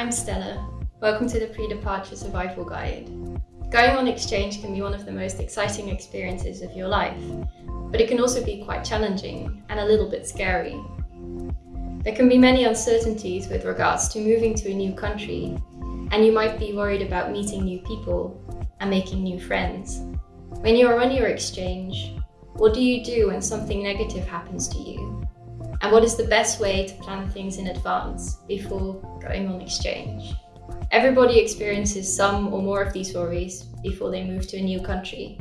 I'm Stella. Welcome to the Pre-Departure Survival Guide. Going on exchange can be one of the most exciting experiences of your life, but it can also be quite challenging and a little bit scary. There can be many uncertainties with regards to moving to a new country, and you might be worried about meeting new people and making new friends. When you are on your exchange, what do you do when something negative happens to you? And what is the best way to plan things in advance before going on exchange? Everybody experiences some or more of these worries before they move to a new country.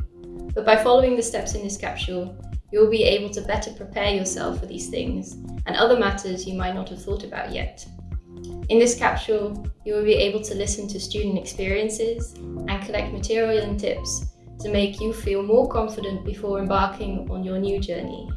But by following the steps in this capsule, you will be able to better prepare yourself for these things and other matters you might not have thought about yet. In this capsule, you will be able to listen to student experiences and collect material and tips to make you feel more confident before embarking on your new journey.